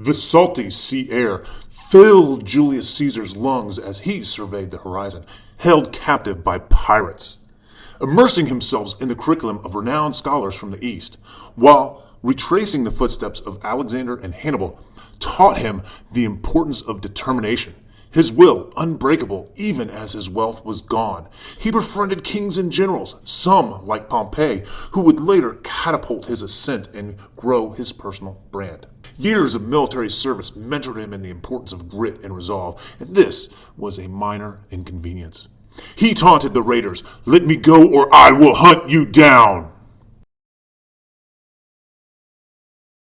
The salty sea air filled Julius Caesar's lungs as he surveyed the horizon, held captive by pirates. Immersing himself in the curriculum of renowned scholars from the East, while retracing the footsteps of Alexander and Hannibal, taught him the importance of determination his will unbreakable even as his wealth was gone. He befriended kings and generals, some like Pompey, who would later catapult his ascent and grow his personal brand. Years of military service mentored him in the importance of grit and resolve, and this was a minor inconvenience. He taunted the raiders, Let me go or I will hunt you down!